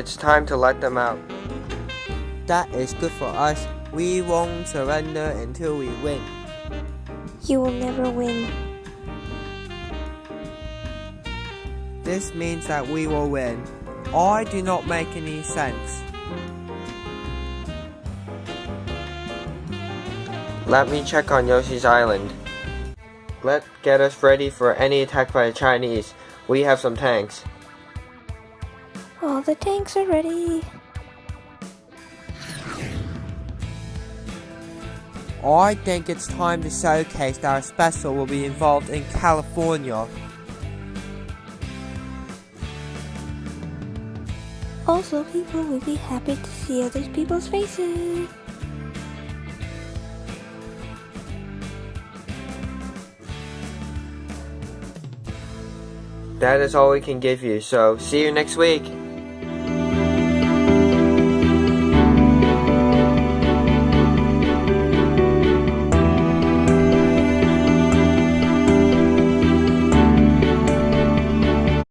It's time to let them out. That is good for us. We won't surrender until we win. You will never win. This means that we will win. I do not make any sense. Let me check on Yoshi's Island. Let's get us ready for any attack by the Chinese. We have some tanks. All the tanks are ready. I think it's time to showcase that our special will be involved in California. Also, people will be happy to see other people's faces. That is all we can give you, so see you next week.